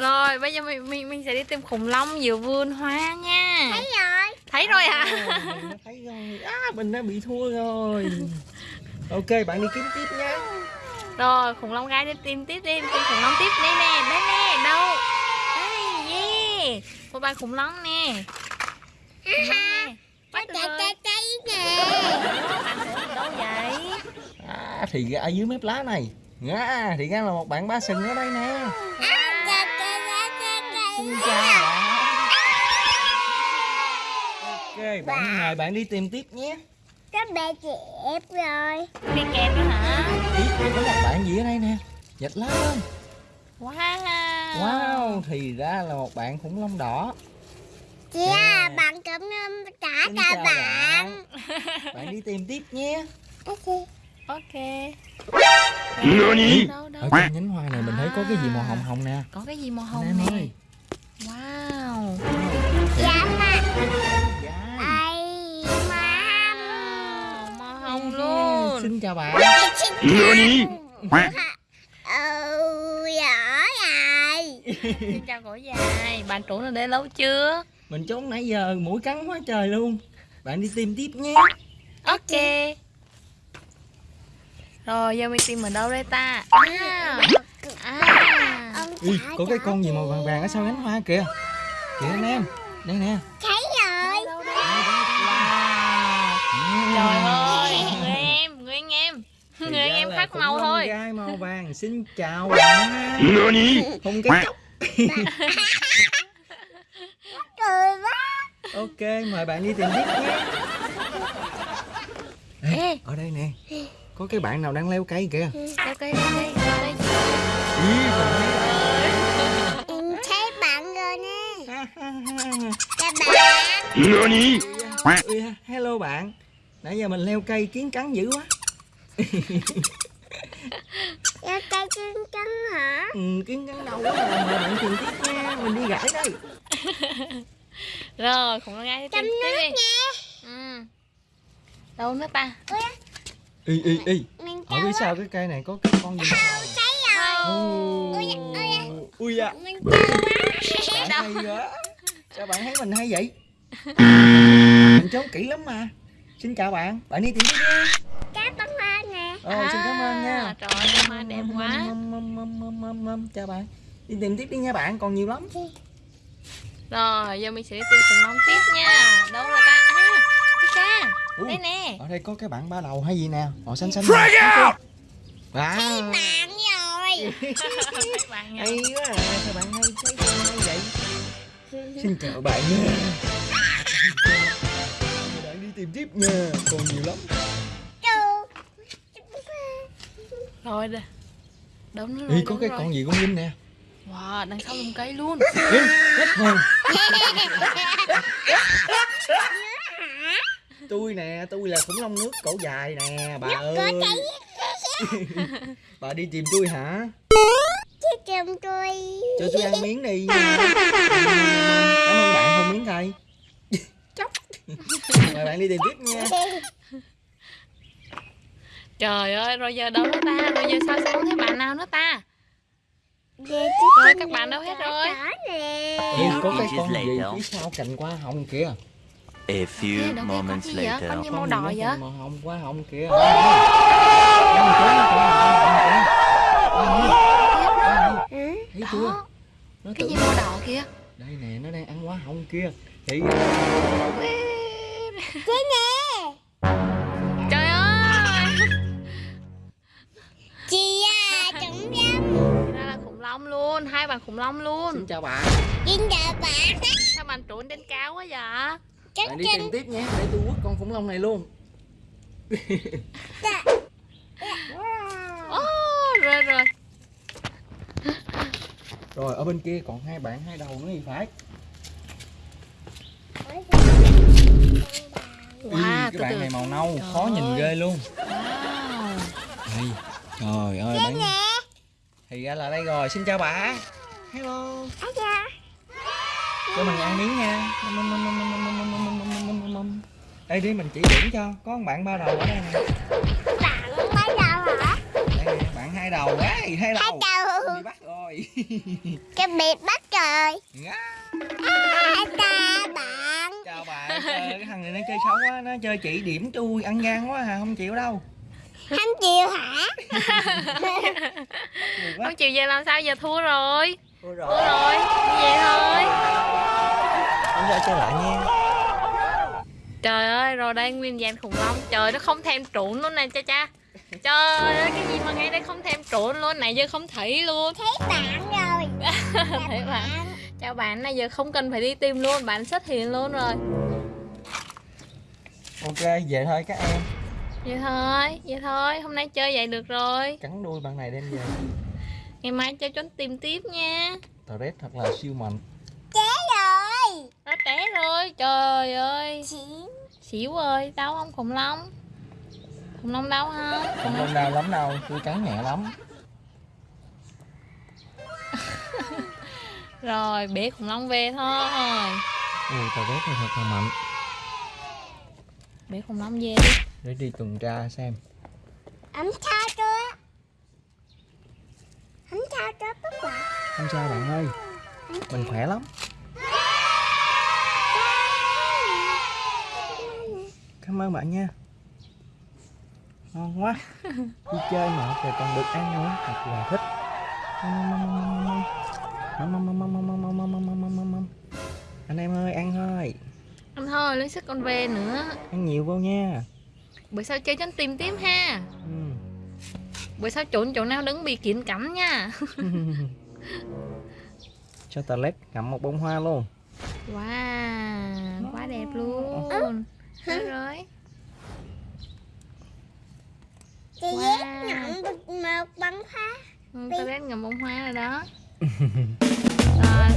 Rồi bây giờ mình mình, mình sẽ đi tìm khủng long giữa vườn hoa nha. Thấy rồi. Thấy rồi hả? À, nó thấy rồi. À, mình đã bị thua rồi. Ok bạn đi kiếm tiếp nha Rồi khủng long gái đi tìm tiếp đi Tìm khủng long tiếp. Đây nè Đây nè Đâu? Đây yeah. Một bài khủng long nè. Bắt được Chạy rồi. chạy chạy nè. Đâu vậy? À, thì ở dưới mép lá này. À, thì ra là một bạn ba sừng ở đây nè. À, xin chào bạn. Ok bạn mời bạn đi tìm tiếp nhé. Các bé chị ép rồi. Đi kẹp nữa hả? Ý, có một bạn gì ở đây nè? Dịch lên Wow. Wow thì ra là một bạn khủng long đỏ. Chị à, bạn cũng um, trả Xin cho chào bạn. bạn. Đi tìm tiếp nhé. Ok. Nani? Đâu đâu ở trên nhánh hoa này mình thấy có cái gì màu hồng hồng nè. Có cái gì màu anh hồng em nè? ơi Wow. Dạ mà. Dạ. Ai mà. Màu hồng luôn. Xin chào bạn. Nani? Ừ, giỏi rồi. Xin chào cổ dài. Bạn chủ ở đây lâu chưa? Mình trốn nãy giờ mũi cắn quá trời luôn. Bạn đi tìm tiếp nhé. Ok. Rồi giờ mình tìm ở đâu đây ta? À, à. Trả có cái con gì màu vàng vàng ở sau cánh hoa kìa. Kìa anh em đây nè. Thấy rồi. Đâu đây? Wow. Trời ơi Người em Người anh em. Người em khác màu thôi. gai màu vàng. Xin chào bạn. Không cái chốc Cười quá. ok mời bạn đi tìm tiếp nhé Ê, Ê. ở đây nè. Có cái bạn nào đang leo cây kìa. Leo cây leo cây leo cây Ui, hello bạn. Nãy giờ mình leo cây kiến cắn dữ quá. Cho cây chân chân hả? ừ, kiến cắn đau quá à. mời bạn tìm tiếp nha mình đi gãi đây. Rồi khủng long tìm tiếp nước đi. nha. ừ. Đâu nữa ta? Y y y Mình ở phía sau cái cây này có cái con gì màu thấy rồi. Ui da Mình cho quá. bạn hay quá. Sao bạn thấy mình hay vậy mình trốn kỹ lắm mà. Xin chào bạn. Bạn đi tìm tiếp nha Cá bắn hoa nè. rồi xin cảm ơn nha. À, Trời ơi đẹp quá. Chào bạn. Đi tìm tiếp đi nha bạn còn nhiều lắm. Rồi giờ mình sẽ đi tìm khủng long tiếp nha. Đâu rồi ta? À Pika Ui, Đây nè. ở đây có cái bạn ba đầu hay gì nè? Màu xanh xanh wow Bạn rồi. Thấy bạn nha hay quá à. sao bạn hay thấy hay vậy? Xin chào bạn nha. bạn đi tìm tiếp nha. Còn nhiều lắm. Rồi đây Ê, rồi có đâu cái rồi. con gì con linh nè? Wow đằng sau lùm cây luôn. Ê, hết hồn tôi nè tôi là khủng long nước cổ dài nè bà ơi. bà đi tìm tôi hả? Chứ chồng tôi. cho tôi ăn miếng đi. Cảm ơn bạn không miếng chóc mời bạn đi tìm tiếp nha. Trời ơi rồi giờ đâu nữa ta? Rồi giờ sao sẽ không thấy bạn nào nữa ta? Rồi các bạn đâu hết rồi? nè. Ê, có cái con gì phía sau cành hoa hồng kìa? A few con moments gì vậy? later. Con gì màu Con đỏ vậy? màu hồng hoa hồng kìa? Thấy chưa? Đó. Nó Cái gì màu đỏ kia đây nè nó đang ăn hoa hồng kia thì Chứ nè. Trời ơi. Chị à, chúng dám. Ra là khủng long luôn Hai bạn khủng long luôn. Xin chào bạn. Xin chào bạn. Sao bạn trốn trên cao quá vậy? Chắc bạn đi chắn tìm tiếp nhé để tôi quất con khủng long này luôn. Ô rồi rồi. Rồi ở bên kia còn hai bạn hai đầu nữa thì phải wow, ừ, cái bạn từ... này màu nâu trời khó ơi. nhìn ghê luôn wow. đây trời ơi bạn thì ra là đây rồi xin chào bà hello cho mình ăn miếng nha đây đi mình chỉ điểm cho có một bạn ba đầu ở đây nè bạn ba đầu hả đây nè bạn hai đầu quá hai đầu hai đầu bắt rồi cái bị bắt rồi à, ta bạn Trời, cái thằng này nó chơi xấu quá nó chơi chỉ điểm tôi ăn gian quá à không chịu đâu. Không chịu hả? Không chịu về làm sao giờ thua rồi. Thua rồi. rồi đi về thôi. Chúng ta chơi lại nha. Trời ơi rồi đây nguyên vẹn khủng long. Trời nó không thèm trộn luôn nè cha cha. Trời ơi cái gì mà ngay đây không thèm trộn luôn này giờ không thấy luôn. Thấy bạn rồi. Thấy bạn. Chào bạn. Này giờ không cần phải đi tìm luôn bạn xuất hiện luôn rồi ok về thôi các em. Vậy thôi vậy thôi hôm nay chơi vậy được rồi. Cắn đuôi bạn này đem về. Ngày mai chơi trốn tìm tiếp nha. Tờ thật là siêu mạnh. Chế rồi. Nó té rồi trời ơi. Chị xỉu ơi đau không khủng long? Khủng long đau không? Không không đau lắm đâu tôi cắn nhẹ lắm. Rồi bế khủng long về thôi. Ui tờ này thật là mạnh khủng long về đi để đi tuần tra xem ấm sao chưa ấm sao cho tất cả không sao bạn ơi mình khỏe lắm cảm ơn bạn nha ngon quá đi chơi mà rồi còn được ăn nữa thật là thích Mâm, mâm, mâm, mâm, mâm, mâm, mâm, mâm, mâm, mâm, thôi lấy sức con về nữa. Ăn nhiều vô nha. Bữa sau chơi trốn tìm tiếp ha. Ừ. bữa sau trốn chỗ nào đứng bị kiện cắm nha. Cho tờ led cầm một bông hoa luôn. Wow quá đẹp luôn. Được rồi? Chị Wow. nhận được một bông hoa. Ừ, tao ghét ngầm bông hoa rồi đó. Rồi